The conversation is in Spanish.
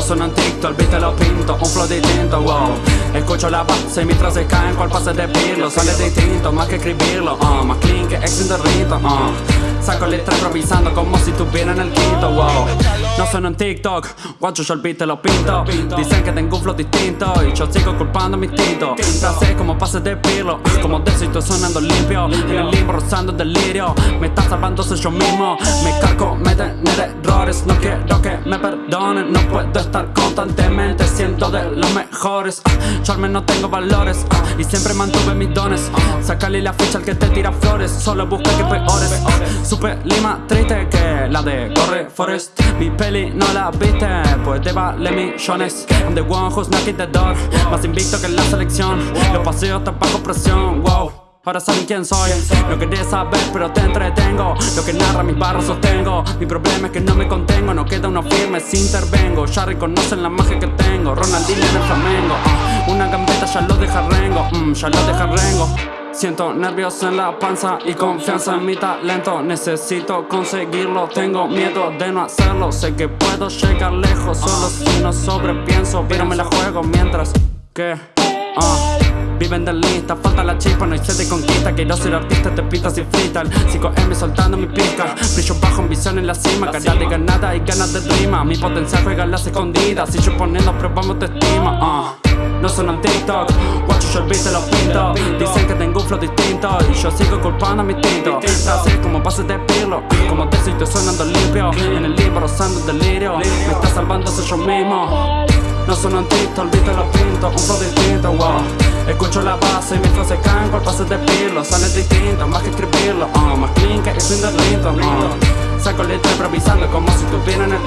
sono un TikTok, beat lo pinto, un flow distinto, wow. Escucho la base mis frases caen cual pase de pirlo Sale distinto, más que escribirlo, uh, más clean que ex rito, uh. Saco letra improvisando como si estuviera en el quinto, wow. No sueno en TikTok, guacho yo el beat lo pinto. Dicen que tengo un flow distinto y yo sigo culpando mi instinto Frases como pases de pirlo, como de estoy sonando limpio. En el limbo rozando el delirio, me está salvando soy yo mismo. Me cargo, me tener errores, no quiero me perdonen No puedo estar constantemente siendo de los mejores. Yo al menos tengo valores y siempre mantuve mis dones. Sácale la ficha al que te tira flores, solo busca que peores. Super lima triste que la de Corre Forest. Mi peli no la viste, pues te vale millones. I'm the one who's knocking the door Más invicto que la selección. Los paseos están bajo presión, wow Ahora saben quién soy, no querés saber pero te entretengo. Lo que narra mis barros sostengo. Mi problema es que no me contengo, no queda uno firme si intervengo. Ya reconocen la magia que tengo, Ronaldinho en el Flamengo. Una gambeta ya lo deja rengo, mm, ya lo deja rengo. Siento nervios en la panza y confianza en mi talento. Necesito conseguirlo, tengo miedo de no hacerlo. Sé que puedo llegar lejos, solo si no sobrepienso Pero me la juego mientras que... Uh, Viven de lista, falta la chispa, no hay sed de conquista Quiero ser artista, te pistas y freestyle 5M soltando mi pizca Brillo bajo, ambición en la cima Cara de ganada y ganas de rima. Mi potencial juega las escondidas Si yo poniendo probamos te estima. Uh. No son en TikTok, guacho yo el beat te lo pinto. Dicen que tengo un flow distinto Y yo sigo culpando a mi tinto Así como pases de pirlo Como te estoy sonando limpio. En el libro rozando el delirio Me está salvando soy yo mismo. No son en TikTok, el beat te lo pinto Un flow Escucho la base y mis frases caen cual pases de pirlo Sale distinto, más que escribirlo uh, Más clean que es in the rinto, uh. Saco letra improvisando como si estuviera en el